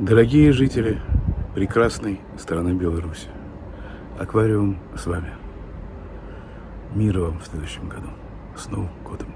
Дорогие жители прекрасной страны Беларуси, аквариум с вами. Мира вам в следующем году. С Новым годом!